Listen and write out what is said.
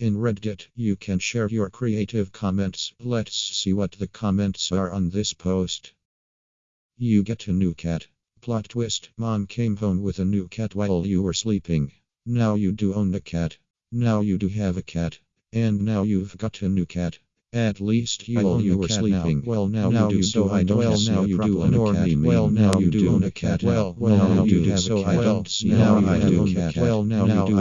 In Reddit, you can share your creative comments. Let's see what the comments are on this post. You get a new cat. Plot twist Mom came home with a new cat while you were sleeping. Now you do own a cat. Now you do have a cat. And now you've got a new cat. At least you own you were sleeping. Now. Well, now, Now you do. So. I don't Well, see now you do own a cat. Well, now you do own a cat. Well, Well, now you do. have a So cat. I Well, don't see now I do own a cat. Well, now you do.